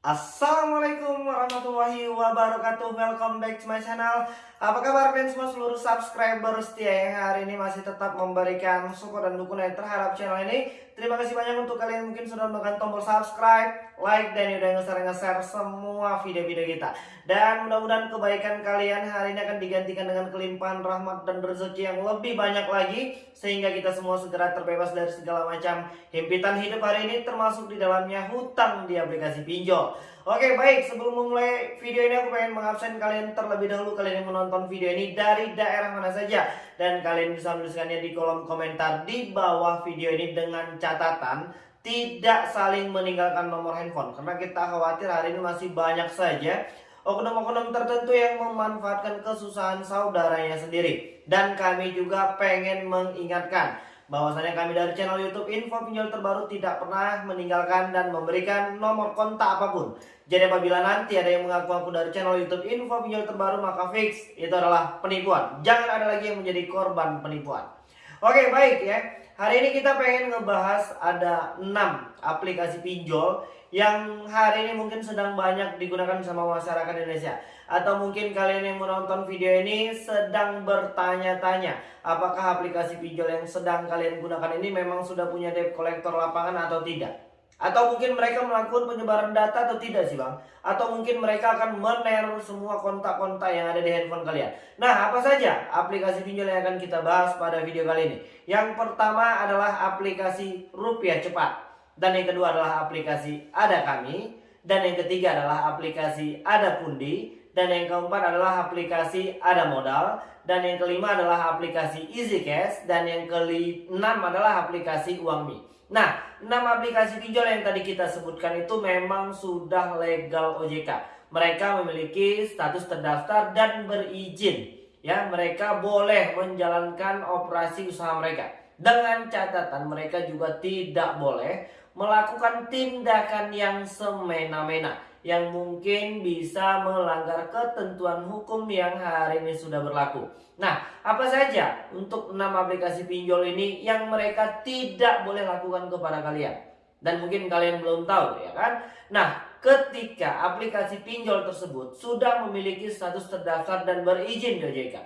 Assalamualaikum warahmatullahi wabarakatuh. Welcome back to my channel. Apa kabar kalian semua? Seluruh subscriber setia yang hari ini masih tetap memberikan support dan dukungan terhadap channel ini Terima kasih banyak untuk kalian mungkin sudah menekan tombol subscribe Like dan udah nge-share-nge-share semua video-video kita. Dan mudah-mudahan kebaikan kalian hari ini akan digantikan dengan kelimpahan rahmat dan rezeki yang lebih banyak lagi Sehingga kita semua segera terbebas dari segala macam himpitan hidup hari ini Termasuk di dalamnya hutang di aplikasi pinjol Oke baik. Sebelum memulai video ini aku pengen mengabsen kalian terlebih dahulu. Kalian yang menonton video ini dari daerah mana saja. Dan kalian bisa menuliskannya di kolom komentar di bawah video ini dengan catatan tidak saling meninggalkan nomor handphone. Karena kita khawatir hari ini masih banyak saja oknum-oknum tertentu yang memanfaatkan kesusahan saudaranya sendiri. Dan kami juga pengen mengingatkan bahwasanya kami dari channel YouTube Info Pinjol Terbaru tidak pernah meninggalkan dan memberikan nomor kontak apa pun. Jadi apabila nanti ada yang mengaku aku dari channel YouTube Info Pinjol Terbaru maka fix itu adalah penipuan. Jangan ada lagi yang menjadi korban penipuan. Oke baik ya. Hari ini kita pengen ngebahas ada 6 aplikasi pinjol yang hari ini mungkin sedang banyak digunakan sama masyarakat Indonesia. Atau mungkin kalian yang menonton video ini sedang bertanya-tanya apakah aplikasi pinjol yang sedang kalian gunakan ini memang sudah punya debt collector lapangan atau tidak atau mungkin mereka melakukan penyebaran data atau tidak sih bang atau mungkin mereka akan meneror semua kontak-kontak yang ada di handphone kalian nah apa saja aplikasi pinjol yang akan kita bahas pada video kali ini yang pertama adalah aplikasi rupiah cepat dan yang kedua adalah aplikasi Ada Kami. Dan yang ketiga adalah aplikasi Ada Pundi. Dan yang keempat adalah aplikasi Ada Modal. Dan yang kelima adalah aplikasi Easy Cash. Dan yang keenam adalah aplikasi Uangmi. Nah, enam aplikasi pinjol yang tadi kita sebutkan itu memang sudah legal OJK. Mereka memiliki status terdaftar dan berizin. Ya, mereka boleh menjalankan operasi usaha mereka. Dengan catatan mereka juga tidak boleh melakukan tindakan yang semena-mena yang mungkin bisa melanggar ketentuan hukum yang hari ini sudah berlaku. Nah, apa saja untuk enam aplikasi pinjol ini yang mereka tidak boleh lakukan kepada kalian? Dan mungkin kalian belum tahu ya kan? Nah, ketika aplikasi pinjol tersebut sudah memiliki status terdaftar dan berizin di OJK,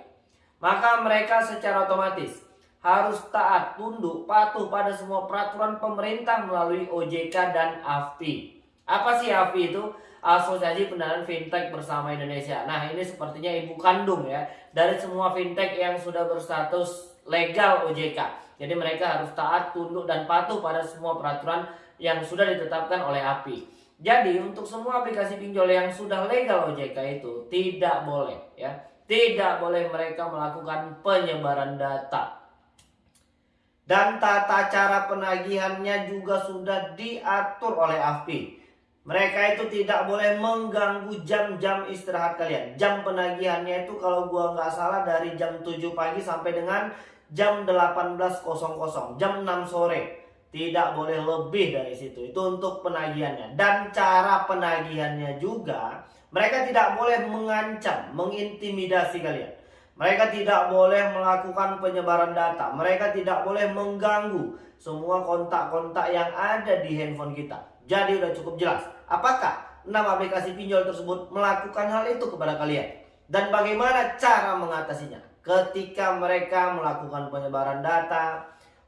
maka mereka secara otomatis harus taat, tunduk, patuh pada semua peraturan pemerintah melalui OJK dan AFPI. Apa sih AFPI itu? Asosiasi Pendanaan Fintech Bersama Indonesia. Nah, ini sepertinya ibu kandung ya dari semua fintech yang sudah berstatus legal OJK. Jadi mereka harus taat, tunduk dan patuh pada semua peraturan yang sudah ditetapkan oleh API. Jadi untuk semua aplikasi pinjol yang sudah legal OJK itu tidak boleh ya, tidak boleh mereka melakukan penyebaran data dan tata cara penagihannya juga sudah diatur oleh AFPI. Mereka itu tidak boleh mengganggu jam-jam istirahat kalian. Jam penagihannya itu kalau gua nggak salah dari jam 7 pagi sampai dengan jam 18.00, jam 6 sore. Tidak boleh lebih dari situ. Itu untuk penagihannya. Dan cara penagihannya juga mereka tidak boleh mengancam, mengintimidasi kalian. Mereka tidak boleh melakukan penyebaran data. Mereka tidak boleh mengganggu semua kontak-kontak yang ada di handphone kita. Jadi udah cukup jelas. Apakah enam aplikasi pinjol tersebut melakukan hal itu kepada kalian? Dan bagaimana cara mengatasinya? Ketika mereka melakukan penyebaran data,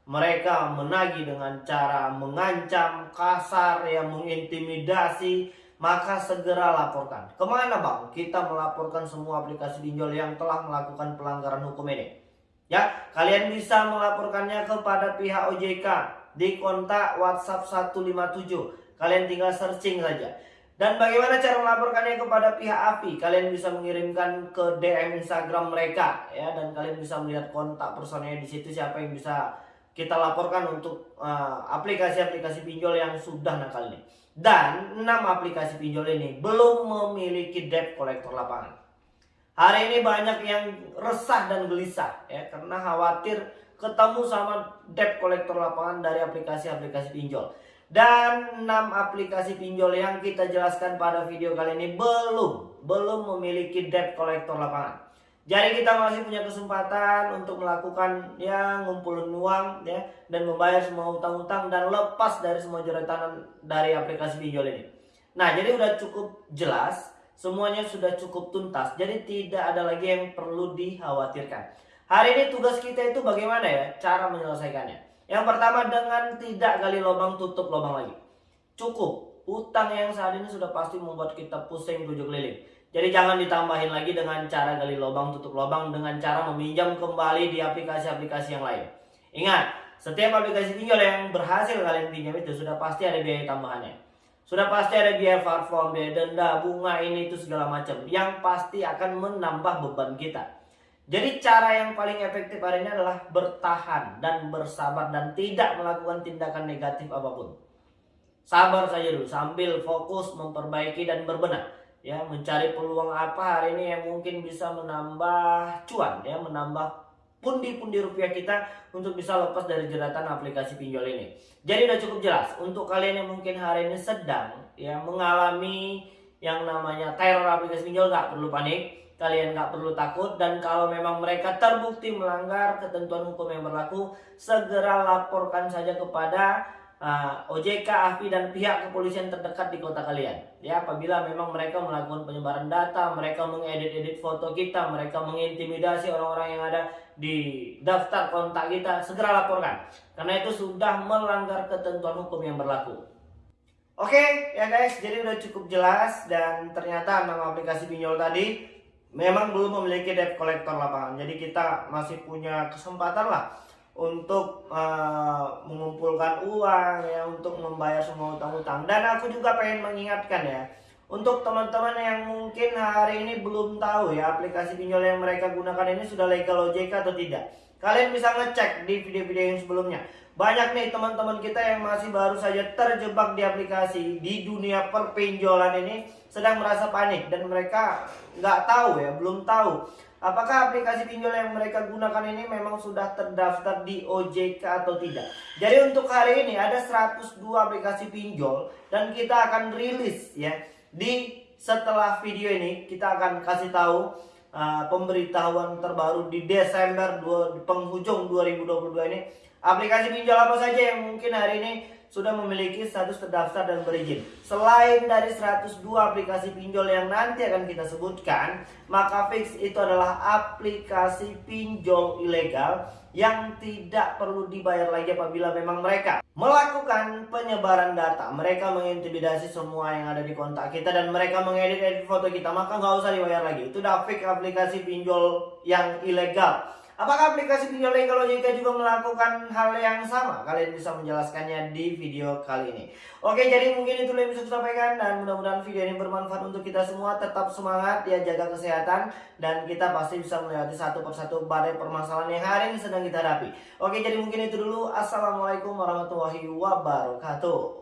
mereka menagih dengan cara mengancam, kasar, yang mengintimidasi, maka segera laporkan. Ke mana bang? Kita melaporkan semua aplikasi pinjol yang telah melakukan pelanggaran hukum ini. Ya, kalian bisa melaporkannya kepada pihak OJK di kontak WhatsApp 157. Kalian tinggal searching saja. Dan bagaimana cara melaporkannya kepada pihak API? Kalian bisa mengirimkan ke DM Instagram mereka ya dan kalian bisa melihat kontak personnya di situ siapa yang bisa kita laporkan untuk eh, aplikasi-aplikasi uh, pinjol yang sudah nakal ini. Dan 6 aplikasi pinjol ini belum memiliki debt collector lapangan. Hari ini banyak yang resah dan gelisah ya karena khawatir ketemu sama debt collector lapangan dari aplikasi-aplikasi pinjol. Dan 6 aplikasi pinjol yang kita jelaskan pada video kali ini belum belum memiliki debt collector lapangan. Jadi kita masih punya kesempatan untuk melakukan ya ngumpulin uang ya dan membayar semua utang-utang dan lepas dari semua jeratan dari aplikasi pinjol ini. Nah, jadi udah cukup jelas, semuanya sudah cukup tuntas. Jadi tidak ada lagi yang perlu dikhawatirkan. Hari ini tugas kita itu bagaimana ya cara menyelesaikannya? Yang pertama dengan tidak gali lubang tutup lubang lagi. Cukup. Utang yang saat ini sudah pasti membuat kita pusing tujuh keliling. Jadi jangan ditambahin lagi dengan cara gali lubang tutup lubang dengan cara meminjam kembali di aplikasi-aplikasi yang lain. Ingat, setiap aplikasi pinjol yang berhasil kalian pinjam itu sudah pasti ada biaya tambahannya. Sudah pasti ada biaya platform, biaya denda, bunga ini itu segala macam yang pasti akan menambah beban kita. Jadi cara yang paling efektif hari ini adalah bertahan dan bersabar dan tidak melakukan tindakan negatif apa pun. Sabar saja dulu sambil fokus memperbaiki dan berbenah ya mencari peluang apa hari ini yang mungkin bisa menambah cuan ya menambah pundi-pundi rupiah kita untuk bisa lepas dari jeratan aplikasi pinjol ini. Jadi udah cukup jelas untuk kalian yang mungkin hari ini sedang ya mengalami yang namanya teror aplikasi pinjol nggak perlu panik, kalian nggak perlu takut dan kalau memang mereka terbukti melanggar ketentuan hukum yang berlaku, segera laporkan saja kepada uh, ah, OJK, AFI dan pihak kepolisian terdekat di kota kalian. Ya, apabila memang mereka melakukan penyebaran data, mereka mengedit-edit foto kita, mereka mengintimidasi orang-orang yang ada di daftar kontak kita, segera laporkan. Karena itu sudah melanggar ketentuan hukum yang berlaku. Oke, ya guys, jadi udah cukup jelas dan ternyata nama aplikasi pinjol tadi memang belum memiliki debt collector lapangan. Jadi kita masih punya kesempatan lah untuk uh, mengumpulkan uang ya untuk membayar semua utang-utang dan aku juga pengen mengingatkan ya untuk teman-teman yang mungkin hari ini belum tahu ya aplikasi pinjol yang mereka gunakan ini sudah legal OJK atau tidak kalian bisa ngecek di video-video yang sebelumnya. Banyak nih teman-teman kita yang masih baru saja terjebak di aplikasi di dunia perpinjolan ini sedang merasa panik dan mereka nggak tahu ya belum tahu. Apakah aplikasi pinjol yang mereka gunakan ini memang sudah terdaftar di OJK atau tidak? Jadi untuk hari ini ada 102 aplikasi pinjol dan kita akan rilis ya. Di setelah video ini kita akan kasih tahu uh, pemberitahuan terbaru di Desember 2, di penghujung 2022 ini aplikasi pinjol apa saja yang mungkin hari ini sudah memiliki status terdaftar dan berizin. Selain dari 102 aplikasi pinjol yang nanti akan kita sebutkan, maka fix itu adalah aplikasi pinjol ilegal yang tidak perlu dibayar lagi apabila memang mereka melakukan penyebaran data. Mereka mengintimidasi semua yang ada di kontak kita dan mereka mengedit-edit foto kita, maka nggak usah dibayar lagi. Itu udah fix aplikasi pinjol yang ilegal. Apakah aplikasi legal OJK juga melakukan hal yang sama? Kalian bisa menjelaskannya di video kali ini. Oke, jadi mungkin itu yang bisa saya sampaikan dan mudah-mudahan video ini bermanfaat untuk kita semua. Tetap semangat ya jaga kesehatan dan kita pasti bisa melewati satu persatu badai permasalahan yang hari ini sedang kita hadapi. Oke, jadi mungkin itu dulu. Assalamualaikum warahmatullahi wabarakatuh.